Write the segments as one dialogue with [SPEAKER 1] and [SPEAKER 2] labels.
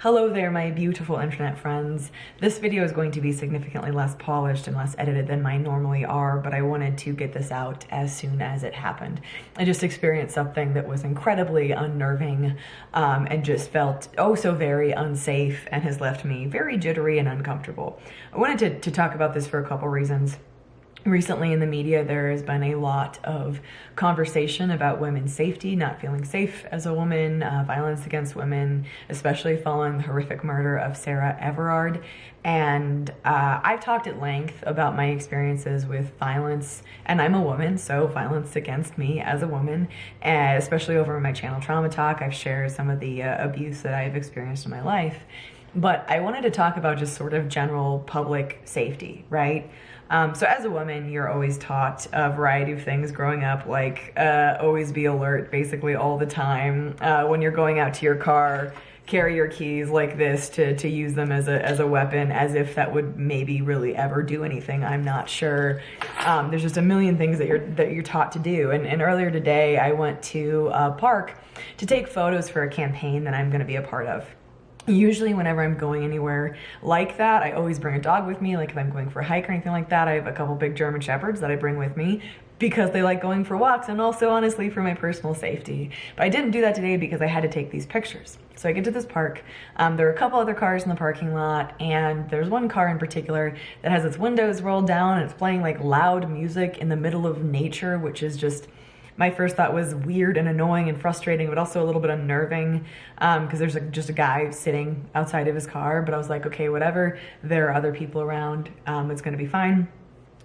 [SPEAKER 1] Hello there, my beautiful internet friends. This video is going to be significantly less polished and less edited than mine normally are, but I wanted to get this out as soon as it happened. I just experienced something that was incredibly unnerving um, and just felt oh so very unsafe and has left me very jittery and uncomfortable. I wanted to, to talk about this for a couple reasons recently in the media there has been a lot of conversation about women's safety not feeling safe as a woman uh, violence against women especially following the horrific murder of sarah everard. And uh, i've talked at length about my experiences with violence and i'm a woman so violence against me as a woman and especially over my channel trauma talk. I've shared some of the uh, abuse that i've experienced in my life. But i wanted to talk about just sort of general public safety right um, so as a woman, you're always taught a variety of things growing up, like uh, always be alert basically all the time. Uh, when you're going out to your car, carry your keys like this to, to use them as a, as a weapon, as if that would maybe really ever do anything. I'm not sure. Um, there's just a million things that you're, that you're taught to do. And, and earlier today, I went to a park to take photos for a campaign that I'm gonna be a part of. Usually whenever I'm going anywhere like that, I always bring a dog with me. Like if I'm going for a hike or anything like that, I have a couple big German Shepherds that I bring with me because they like going for walks and also honestly for my personal safety. But I didn't do that today because I had to take these pictures. So I get to this park, um, there are a couple other cars in the parking lot and there's one car in particular that has its windows rolled down and it's playing like loud music in the middle of nature, which is just my first thought was weird and annoying and frustrating, but also a little bit unnerving because um, there's a, just a guy sitting outside of his car. But I was like, okay, whatever. There are other people around. Um, it's going to be fine.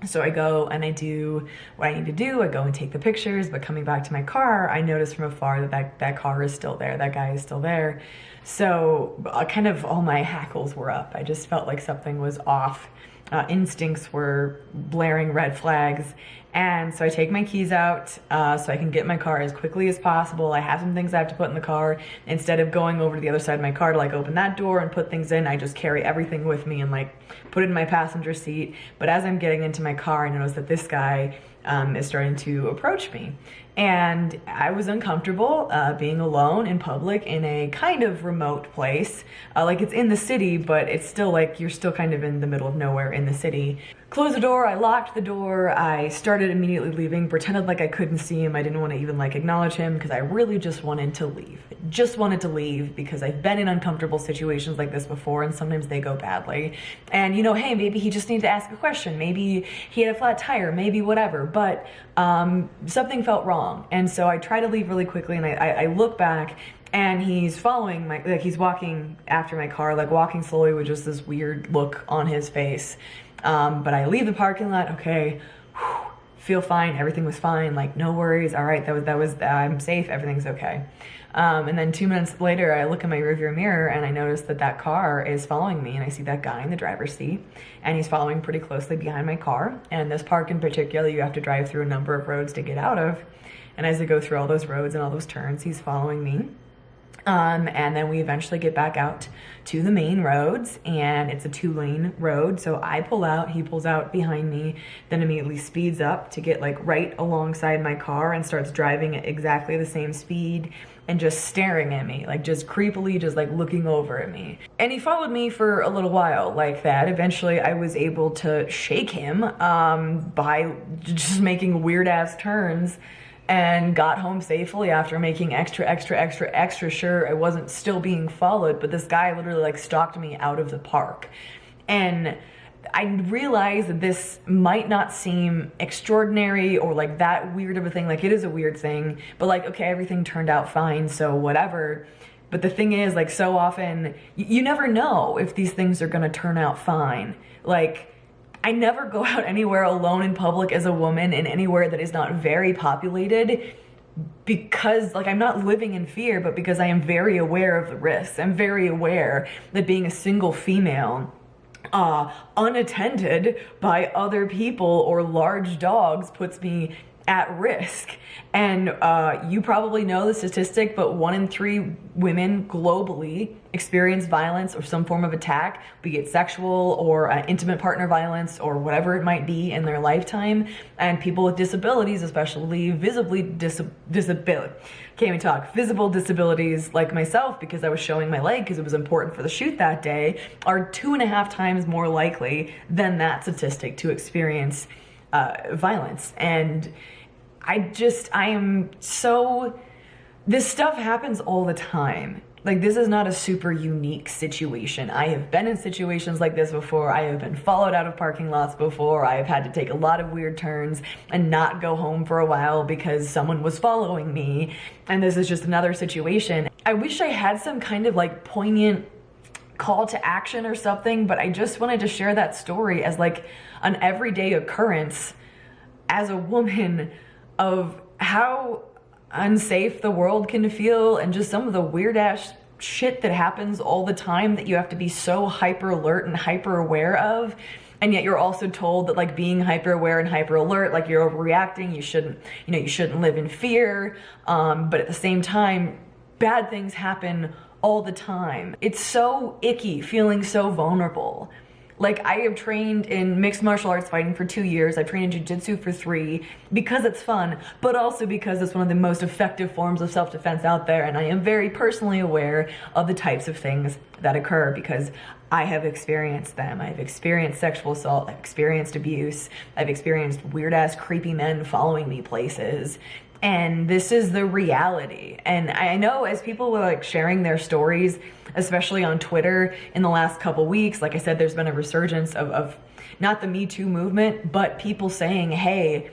[SPEAKER 1] So I go and I do what I need to do. I go and take the pictures, but coming back to my car, I notice from afar that that, that car is still there. That guy is still there. So uh, kind of all my hackles were up. I just felt like something was off uh, instincts were blaring red flags. And so I take my keys out uh, so I can get my car as quickly as possible. I have some things I have to put in the car. Instead of going over to the other side of my car to like open that door and put things in, I just carry everything with me and like put it in my passenger seat. But as I'm getting into my car, I notice that this guy um, is starting to approach me. And I was uncomfortable uh, being alone in public in a kind of remote place. Uh, like it's in the city, but it's still like you're still kind of in the middle of nowhere in the city. Closed the door, I locked the door, I started immediately leaving, pretended like I couldn't see him. I didn't want to even like acknowledge him because I really just wanted to leave. Just wanted to leave because I've been in uncomfortable situations like this before and sometimes they go badly. And you know, hey, maybe he just needed to ask a question. Maybe he had a flat tire, maybe whatever. But um, something felt wrong. And so I try to leave really quickly and I, I, I look back and he's following my, like he's walking after my car, like walking slowly with just this weird look on his face. Um, but I leave the parking lot, okay, whew, feel fine, everything was fine, like no worries, all right, that was, that was, I'm safe, everything's okay. Um, and then two minutes later, I look in my rearview mirror and I notice that that car is following me and I see that guy in the driver's seat and he's following pretty closely behind my car. And this park in particular, you have to drive through a number of roads to get out of. And as I go through all those roads and all those turns, he's following me. Um, and then we eventually get back out to the main roads and it's a two lane road. So I pull out, he pulls out behind me, then immediately speeds up to get like right alongside my car and starts driving at exactly the same speed and just staring at me, like just creepily, just like looking over at me. And he followed me for a little while like that. Eventually I was able to shake him um, by just making weird ass turns and got home safely after making extra, extra, extra, extra sure I wasn't still being followed. But this guy literally like stalked me out of the park. And I realized that this might not seem extraordinary or like that weird of a thing. Like it is a weird thing, but like, okay, everything turned out fine, so whatever. But the thing is, like so often, you never know if these things are gonna turn out fine. Like, I never go out anywhere alone in public as a woman in anywhere that is not very populated because like I'm not living in fear, but because I am very aware of the risks. I'm very aware that being a single female uh, unattended by other people or large dogs puts me at risk. And uh, you probably know the statistic, but one in three women globally experience violence or some form of attack, be it sexual or uh, intimate partner violence or whatever it might be in their lifetime. And people with disabilities, especially visibly dis disability, can't even talk, visible disabilities like myself, because I was showing my leg because it was important for the shoot that day, are two and a half times more likely than that statistic to experience uh, violence. And I just, I am so, this stuff happens all the time. Like this is not a super unique situation. I have been in situations like this before. I have been followed out of parking lots before. I have had to take a lot of weird turns and not go home for a while because someone was following me. And this is just another situation. I wish I had some kind of like poignant call to action or something, but I just wanted to share that story as like an everyday occurrence as a woman of how unsafe the world can feel and just some of the weird ass shit that happens all the time that you have to be so hyper alert and hyper aware of. And yet you're also told that like being hyper aware and hyper alert like you're overreacting you shouldn't you know you shouldn't live in fear. Um, but at the same time bad things happen all the time it's so icky feeling so vulnerable like I have trained in mixed martial arts fighting for two years. I've trained in jujitsu for three because it's fun, but also because it's one of the most effective forms of self-defense out there. And I am very personally aware of the types of things that occur because I have experienced them. I've experienced sexual assault. I've experienced abuse. I've experienced weird ass creepy men following me places and this is the reality. And I know as people were like sharing their stories, especially on Twitter in the last couple weeks, like I said, there's been a resurgence of, of not the Me Too movement, but people saying, hey,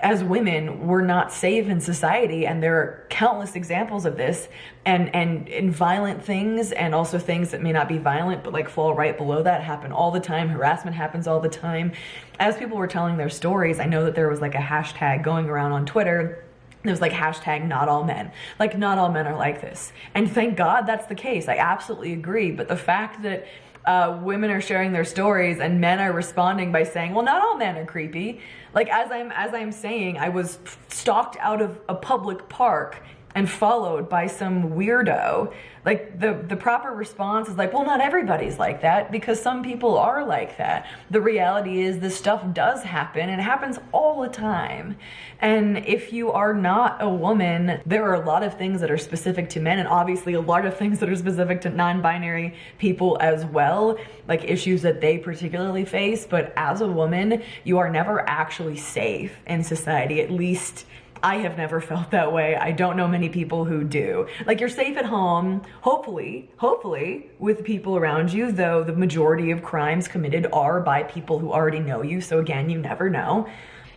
[SPEAKER 1] as women, we're not safe in society. And there are countless examples of this and, and, and violent things and also things that may not be violent, but like fall right below that happen all the time. Harassment happens all the time. As people were telling their stories, I know that there was like a hashtag going around on Twitter it was like hashtag not all men. Like not all men are like this. And thank God that's the case. I absolutely agree. But the fact that uh, women are sharing their stories and men are responding by saying, well, not all men are creepy. Like as I'm, as I'm saying, I was stalked out of a public park and followed by some weirdo. Like the the proper response is like well not everybody's like that because some people are like that. The reality is this stuff does happen and it happens all the time. And if you are not a woman there are a lot of things that are specific to men and obviously a lot of things that are specific to non-binary people as well like issues that they particularly face. But as a woman you are never actually safe in society at least I have never felt that way. I don't know many people who do. Like you're safe at home, hopefully, hopefully with people around you, though the majority of crimes committed are by people who already know you. So again, you never know.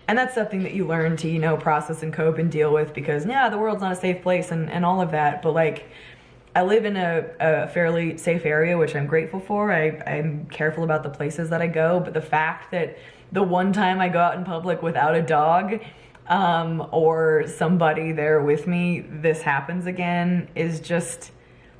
[SPEAKER 1] And that's something that you learn to, you know, process and cope and deal with because yeah, the world's not a safe place and, and all of that. But like, I live in a, a fairly safe area, which I'm grateful for. I, I'm careful about the places that I go, but the fact that the one time I go out in public without a dog, um, or somebody there with me, this happens again is just,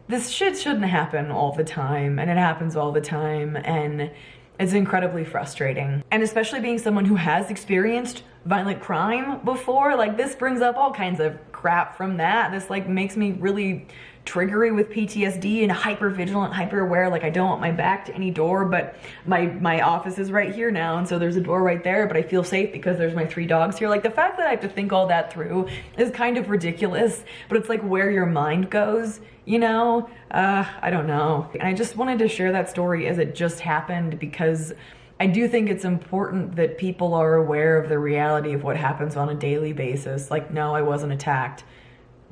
[SPEAKER 1] this shit shouldn't happen all the time and it happens all the time and it's incredibly frustrating. And especially being someone who has experienced violent crime before, like this brings up all kinds of crap from that. This like makes me really triggery with PTSD and hyper vigilant, hyper aware. Like I don't want my back to any door, but my, my office is right here now. And so there's a door right there, but I feel safe because there's my three dogs here. Like the fact that I have to think all that through is kind of ridiculous, but it's like where your mind goes, you know? Uh, I don't know. And I just wanted to share that story as it just happened because I do think it's important that people are aware of the reality of what happens on a daily basis. Like, no, I wasn't attacked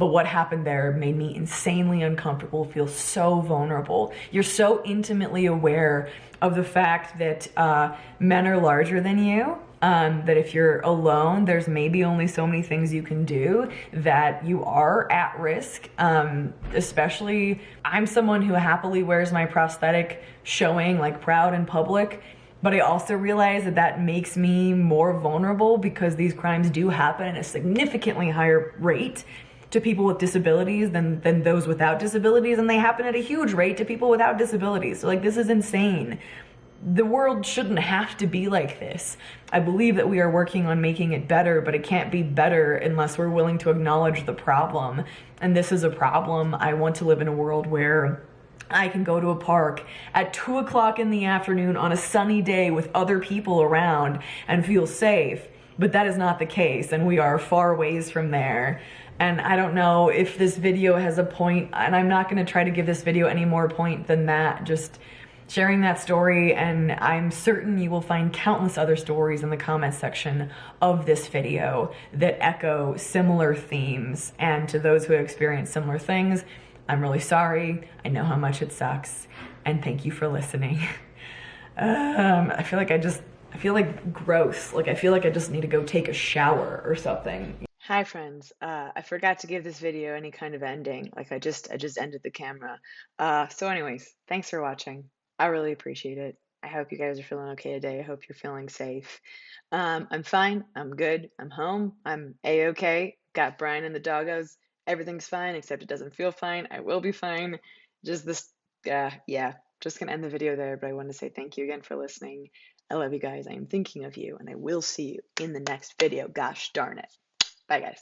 [SPEAKER 1] but what happened there made me insanely uncomfortable, feel so vulnerable. You're so intimately aware of the fact that uh, men are larger than you, um, that if you're alone, there's maybe only so many things you can do, that you are at risk. Um, especially, I'm someone who happily wears my prosthetic showing like proud in public. But I also realize that that makes me more vulnerable because these crimes do happen at a significantly higher rate to people with disabilities than, than those without disabilities. And they happen at a huge rate to people without disabilities. So like, this is insane. the world shouldn't have to be like this. I believe that we are working on making it better, but it can't be better unless we're willing to acknowledge the problem. And this is a problem. I want to live in a world where I can go to a park at two o'clock in the afternoon on a sunny day with other people around and feel safe. But that is not the case, and we are far ways from there. And I don't know if this video has a point, and I'm not gonna try to give this video any more point than that. Just sharing that story and I'm certain you will find countless other stories in the comments section of this video that echo similar themes and to those who have experienced similar things I'm really sorry I know how much it sucks and thank you for listening um, I feel like I just I feel like gross like I feel like I just need to go take a shower or something Hi friends, uh, I forgot to give this video any kind of ending, like I just I just ended the camera. Uh, so anyways, thanks for watching. I really appreciate it. I hope you guys are feeling okay today. I hope you're feeling safe. Um, I'm fine. I'm good. I'm home. I'm a okay. Got Brian and the doggos. Everything's fine, except it doesn't feel fine. I will be fine. Just this, uh, yeah. Just gonna end the video there, but I want to say thank you again for listening. I love you guys. I am thinking of you, and I will see you in the next video. Gosh darn it. Bye, guys.